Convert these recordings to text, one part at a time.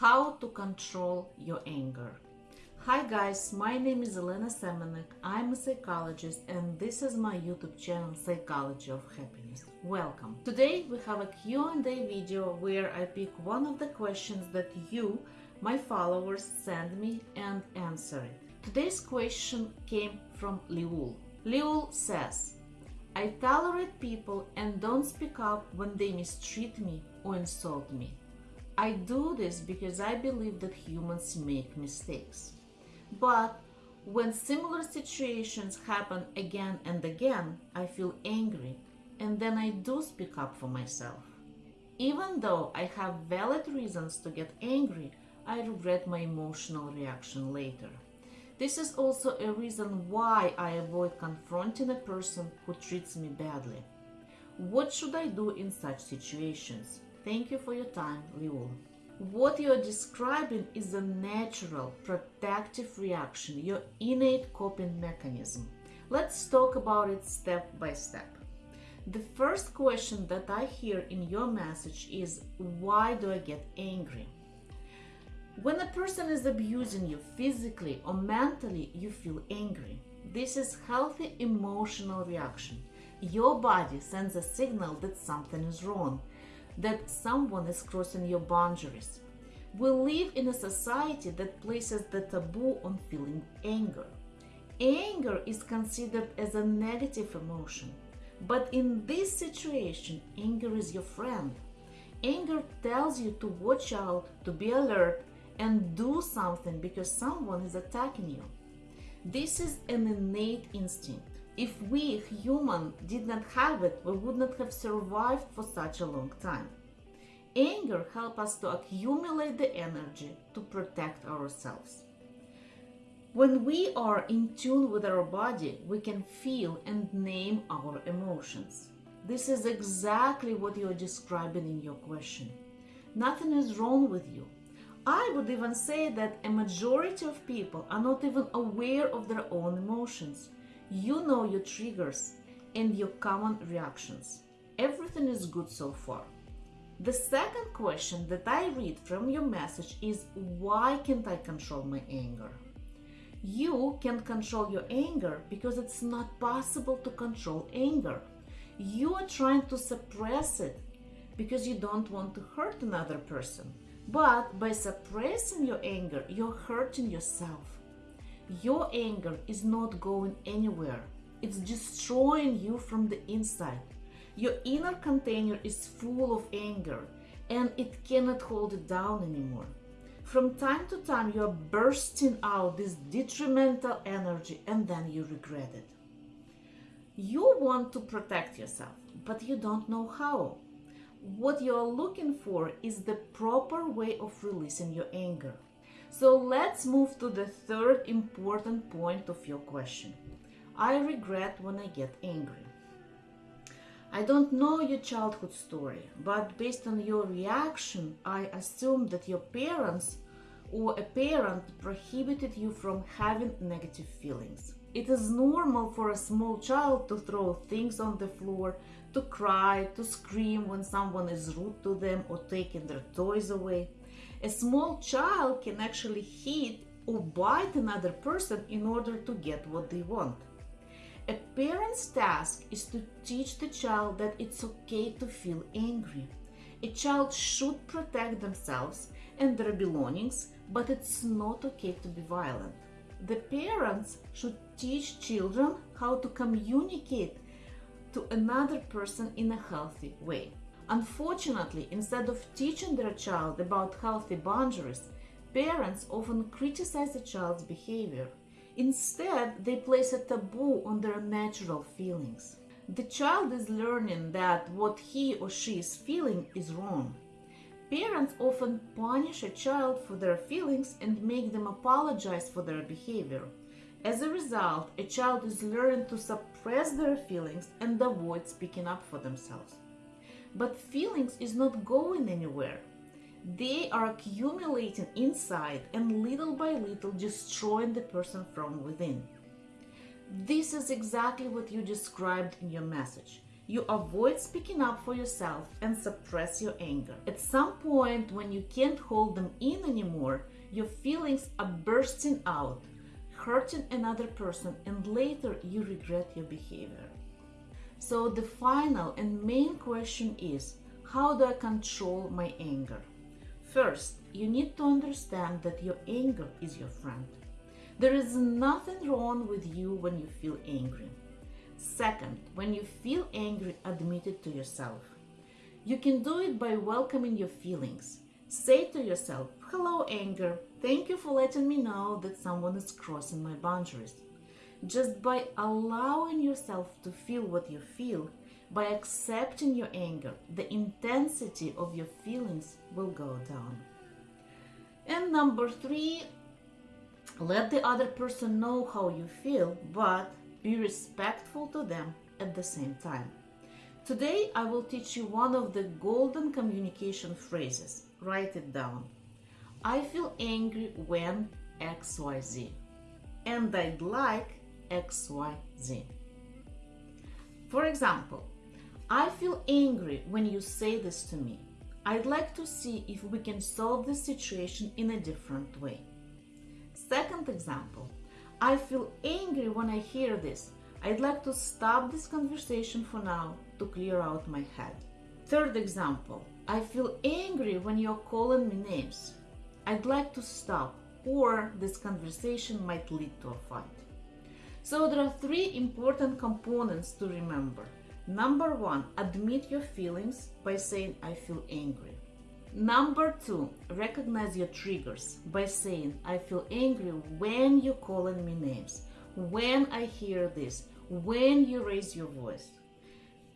How to control your anger. Hi guys, my name is Elena Semenek. I'm a psychologist and this is my YouTube channel Psychology of Happiness. Welcome. Today we have a Q&A video where I pick one of the questions that you, my followers, send me and answer it. Today's question came from Liul. Liul says, I tolerate people and don't speak up when they mistreat me or insult me. I do this because I believe that humans make mistakes. But when similar situations happen again and again, I feel angry and then I do speak up for myself. Even though I have valid reasons to get angry, I regret my emotional reaction later. This is also a reason why I avoid confronting a person who treats me badly. What should I do in such situations? Thank you for your time, Liul. What you are describing is a natural protective reaction, your innate coping mechanism. Let's talk about it step by step. The first question that I hear in your message is why do I get angry? When a person is abusing you physically or mentally, you feel angry. This is healthy emotional reaction. Your body sends a signal that something is wrong that someone is crossing your boundaries. We live in a society that places the taboo on feeling anger. Anger is considered as a negative emotion, but in this situation, anger is your friend. Anger tells you to watch out, to be alert, and do something because someone is attacking you. This is an innate instinct. If we, human, did not have it, we would not have survived for such a long time. Anger helps us to accumulate the energy to protect ourselves. When we are in tune with our body, we can feel and name our emotions. This is exactly what you're describing in your question. Nothing is wrong with you. I would even say that a majority of people are not even aware of their own emotions. You know your triggers and your common reactions. Everything is good so far. The second question that I read from your message is why can't I control my anger? You can control your anger because it's not possible to control anger. You are trying to suppress it because you don't want to hurt another person. But by suppressing your anger, you're hurting yourself. Your anger is not going anywhere. It's destroying you from the inside. Your inner container is full of anger and it cannot hold it down anymore. From time to time, you are bursting out this detrimental energy and then you regret it. You want to protect yourself, but you don't know how. What you are looking for is the proper way of releasing your anger. So let's move to the third important point of your question. I regret when I get angry. I don't know your childhood story, but based on your reaction, I assume that your parents or a parent prohibited you from having negative feelings. It is normal for a small child to throw things on the floor, to cry, to scream when someone is rude to them or taking their toys away. A small child can actually hit or bite another person in order to get what they want. A parent's task is to teach the child that it's okay to feel angry. A child should protect themselves and their belongings, but it's not okay to be violent. The parents should teach children how to communicate to another person in a healthy way. Unfortunately, instead of teaching their child about healthy boundaries, parents often criticize the child's behavior. Instead, they place a taboo on their natural feelings. The child is learning that what he or she is feeling is wrong. Parents often punish a child for their feelings and make them apologize for their behavior. As a result, a child is learning to suppress their feelings and avoid speaking up for themselves. But feelings is not going anywhere. They are accumulating inside and little by little destroying the person from within. This is exactly what you described in your message. you avoid speaking up for yourself and suppress your anger. At some point, when you can't hold them in anymore, your feelings are bursting out, hurting another person, and later you regret your behavior. So, the final and main question is how do I control my anger? First, you need to understand that your anger is your friend. There is nothing wrong with you when you feel angry. Second, when you feel angry, admit it to yourself. You can do it by welcoming your feelings. Say to yourself, Hello, anger. Thank you for letting me know that someone is crossing my boundaries. Just by allowing yourself to feel what you feel, by accepting your anger, the intensity of your feelings will go down. And number three, let the other person know how you feel, but be respectful to them at the same time. Today, I will teach you one of the golden communication phrases. Write it down. I feel angry when XYZ. And I'd like XYZ. For example, I feel angry when you say this to me. I'd like to see if we can solve this situation in a different way. Second example, I feel angry when I hear this. I'd like to stop this conversation for now to clear out my head. Third example, I feel angry when you're calling me names. I'd like to stop, or this conversation might lead to a fight. So, there are three important components to remember. Number one, admit your feelings by saying, I feel angry. Number two, recognize your triggers by saying, I feel angry when you're calling me names, when I hear this, when you raise your voice.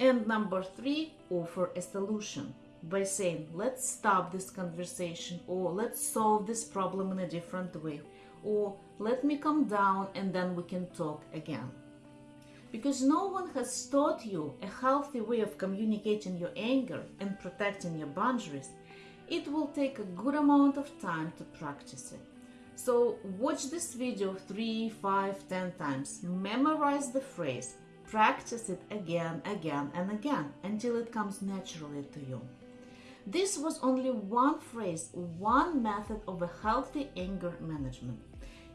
And number three, offer a solution by saying, let's stop this conversation, or let's solve this problem in a different way, or let me calm down and then we can talk again. Because no one has taught you a healthy way of communicating your anger and protecting your boundaries it will take a good amount of time to practice it. So watch this video 3, 5, 10 times, memorize the phrase, practice it again, again and again until it comes naturally to you. This was only one phrase, one method of a healthy anger management.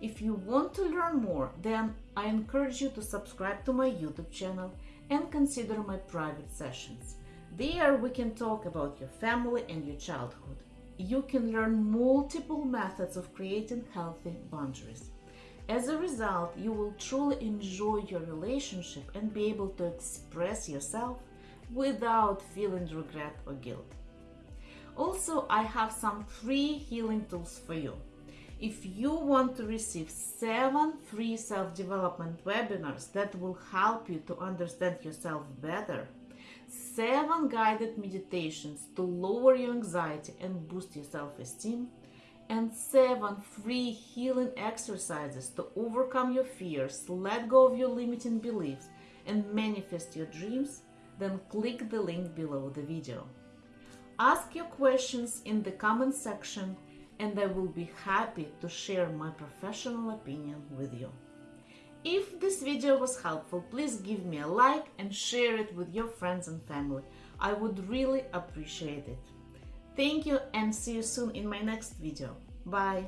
If you want to learn more, then I encourage you to subscribe to my YouTube channel and consider my private sessions. There we can talk about your family and your childhood. You can learn multiple methods of creating healthy boundaries. As a result, you will truly enjoy your relationship and be able to express yourself without feeling regret or guilt. Also, I have some free healing tools for you. If you want to receive seven free self development webinars that will help you to understand yourself better, seven guided meditations to lower your anxiety and boost your self esteem, and seven free healing exercises to overcome your fears, let go of your limiting beliefs, and manifest your dreams, then click the link below the video. Ask your questions in the comment section, and I will be happy to share my professional opinion with you. If this video was helpful, please give me a like and share it with your friends and family. I would really appreciate it. Thank you and see you soon in my next video. Bye!